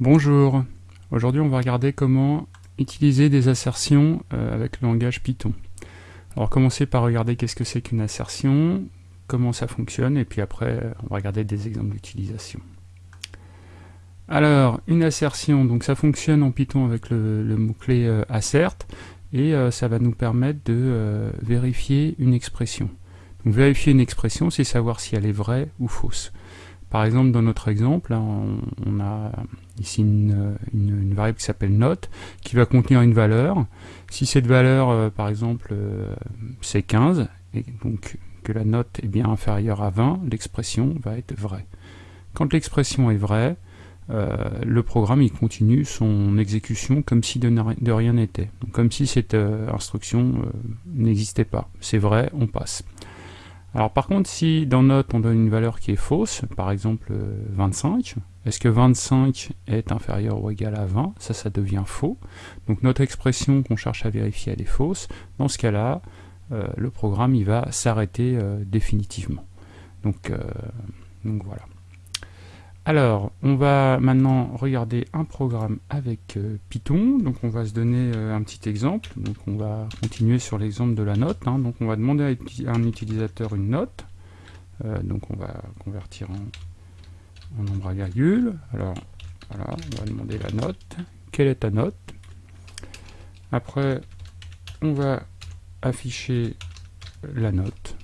Bonjour, aujourd'hui on va regarder comment utiliser des assertions euh, avec le langage Python. Alors commencer par regarder qu'est-ce que c'est qu'une assertion, comment ça fonctionne, et puis après on va regarder des exemples d'utilisation. Alors, une assertion, donc ça fonctionne en Python avec le, mot-clé euh, assert, et euh, ça va nous permettre de vérifier une expression. Donc vérifier une expression, c'est savoir si elle est vraie ou fausse. Par exemple, dans notre exemple, on, a ici une, variable qui s'appelle note, qui va contenir une valeur. Si cette valeur, euh, par exemple, euh, c'est 15, et donc que la note est bien inférieure à 20, l'expression va être vraie. Quand l'expression est vraie, euh, le programme il continue son exécution comme si de, rien n'était, comme si cette instruction n'existait pas. C'est vrai, on passe. Alors par contre, si dans note on donne une valeur qui est fausse, par exemple 25, euh, est-ce que 25 est inférieur ou égal à 20 Ça, ça devient faux. Donc notre expression qu'on cherche à vérifier, elle est fausse. Dans ce cas-là, euh, le programme il va s'arrêter euh, définitivement. Donc, donc voilà. Alors, on va maintenant regarder un programme avec euh, Python. Donc on va se donner euh, un petit exemple. Donc on va continuer sur l'exemple de la note. Hein. Donc on va demander à un utilisateur une note. Euh, donc on va convertir en, nombre à virgule. Alors voilà, on va demander la note. Quelle est ta note? Après, on va afficher la note.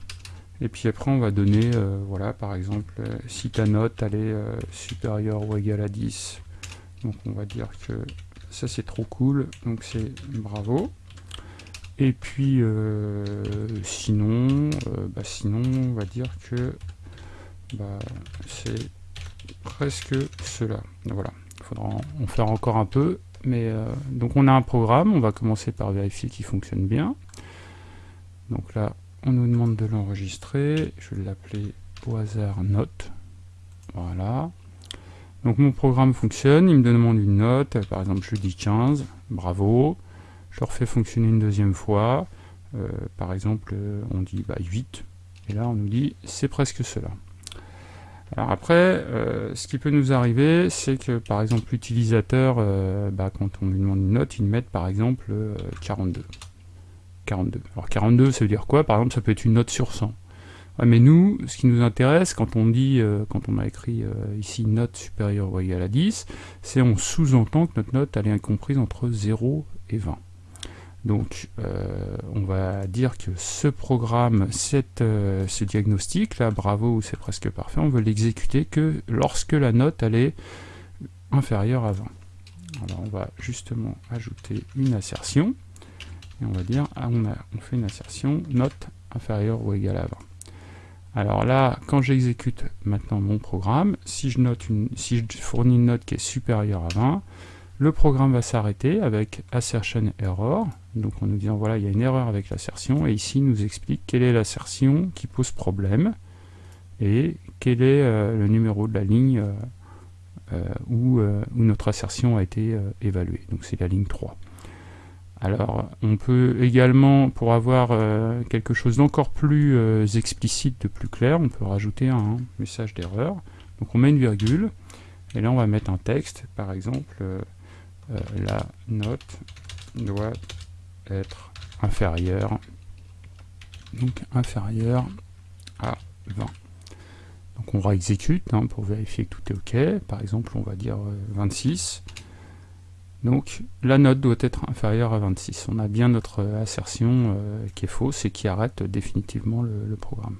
Et puis après, on va donner, euh, voilà, par exemple, euh, si ta note elle est euh, supérieure ou égale à 10, donc on va dire que ça c'est trop cool, donc c'est bravo. Et puis, sinon, bah, sinon, on va dire que bah, c'est presque cela. Voilà, il faudra en faire encore un peu. Mais donc on a un programme, on va commencer par vérifier qu'il fonctionne bien. Donc là, on nous demande de l'enregistrer, je vais l'appeler au hasard note, voilà. Donc mon programme fonctionne, il me demande une note, par exemple je dis 15, bravo, je le refais fonctionner une deuxième fois, euh, par exemple euh, on dit 8, bah, et là on nous dit c'est presque cela. Alors après, euh, ce qui peut nous arriver, c'est que par exemple l'utilisateur, bah, quand on lui demande une note, il met par exemple 42. 42. Alors 42, ça veut dire quoi? Par exemple, ça peut être une note sur 100. mais nous, ce qui nous intéresse, quand on dit, euh, quand on a écrit euh, ici note supérieure ou égale à 10, c'est on sous-entend que notre note elle est comprise entre 0 et 20. Donc, euh, on va dire que ce programme, cette, ce diagnostic, là, bravo c'est presque parfait, on veut l'exécuter que lorsque la note elle est inférieure à 20. Alors, on va justement ajouter une assertion et on va dire, ah, on, a, on fait une assertion note inférieure ou égale à 20. Alors là, quand j'exécute maintenant mon programme, si je, note une, si je fournis une note qui est supérieure à 20, le programme va s'arrêter avec assertion error, donc en nous disant voilà il y a une erreur avec l'assertion, et ici il nous explique quelle est l'assertion qui pose problème, et quel est euh, le numéro de la ligne euh, euh, où, notre assertion a été évaluée, donc c'est la ligne 3. Alors, on peut également, pour avoir quelque chose d'encore plus explicite, de plus clair, on peut rajouter un message d'erreur. Donc on met une virgule, et là on va mettre un texte, par exemple, la note doit être inférieure, donc inférieure à 20. Donc on réexécute hein, pour vérifier que tout est OK. Par exemple, on va dire 26. Donc la note doit être inférieure à 26. On a bien notre assertion euh, qui est fausse et qui arrête définitivement le, programme.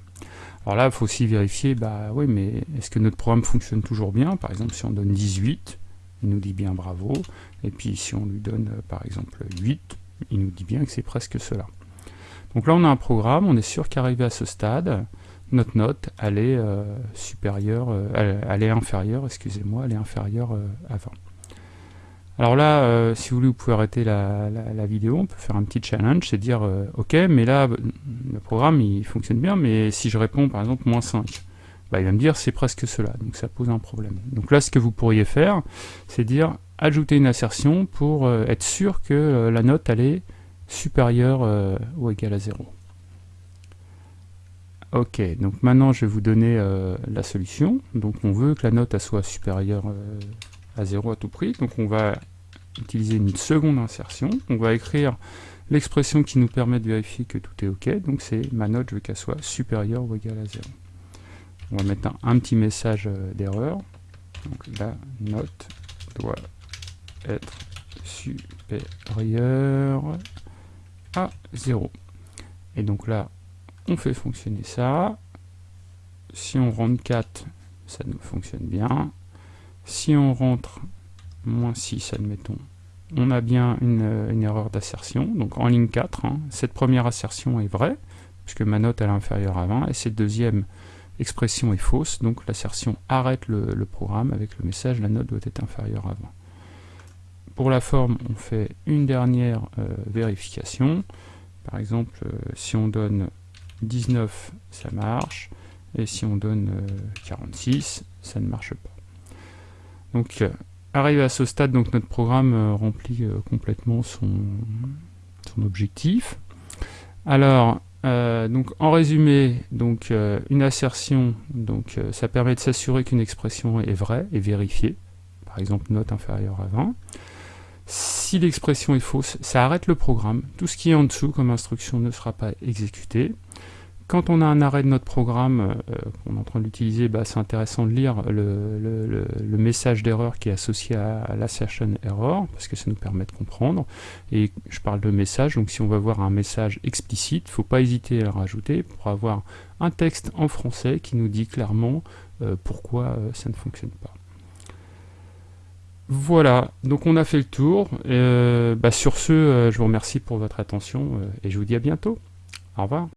Alors là, il faut aussi vérifier, bah oui, mais est-ce que notre programme fonctionne toujours bien? Par exemple, si on donne 18, il nous dit bien bravo. Et puis si on lui donne, euh, par exemple, 8, il nous dit bien que c'est presque cela. Donc là, on a un programme, on est sûr qu'arrivé à ce stade, notre note, elle est euh, est inférieure, excusez-moi, inférieure à 20. Alors là, euh, si vous voulez, vous pouvez arrêter la, vidéo, on peut faire un petit challenge, c'est dire, euh, ok, mais là, le programme, il fonctionne bien, mais si je réponds, par exemple, moins 5, bah, il va me dire, c'est presque cela, donc ça pose un problème. Donc là, ce que vous pourriez faire, c'est dire, ajouter une assertion pour euh, être sûr que la note, elle est supérieure ou égale à 0. Ok, donc maintenant, je vais vous donner la solution. Donc on veut que la note, soit supérieure à 0 à tout prix. Donc on va utiliser une seconde insertion. On va écrire l'expression qui nous permet de vérifier que tout est OK. Donc c'est ma note, je veux qu'elle soit supérieure ou égale à 0. On va mettre un, petit message euh, d'erreur. Donc la note doit être supérieure à 0. Et donc là, on fait fonctionner ça. Si on rentre 4, ça nous fonctionne bien. Si on rentre moins 6, admettons, on a bien une, erreur d'assertion. Donc en ligne 4, hein, cette première assertion est vraie, puisque ma note est inférieure à 20, et cette deuxième expression est fausse, donc l'assertion arrête le, programme avec le message la note doit être inférieure à 20. Pour la forme, on fait une dernière euh, vérification. Par exemple, euh, si on donne 19, ça marche, et si on donne 46, euh, ça ne marche pas. Donc, arrivé à ce stade, donc notre programme remplit complètement son, son objectif. Alors, donc en résumé, donc une assertion, donc ça permet de s'assurer qu'une expression est vraie et vérifiée. Par exemple, note inférieure à 20. Si l'expression est fausse, ça arrête le programme. Tout ce qui est en dessous comme instruction ne sera pas exécuté. Quand on a un arrêt de notre programme euh, qu'on est en train d'utiliser, bah, c'est intéressant de lire le, message d'erreur qui est associé à, l'assertion error, parce que ça nous permet de comprendre. Et je parle de message, donc si on va voir un message explicite, il ne faut pas hésiter à le rajouter pour avoir un texte en français qui nous dit clairement euh, pourquoi euh, ça ne fonctionne pas. Voilà, donc on a fait le tour. Euh, bah, sur ce, euh, je vous remercie pour votre attention euh, et je vous dis à bientôt. Au revoir.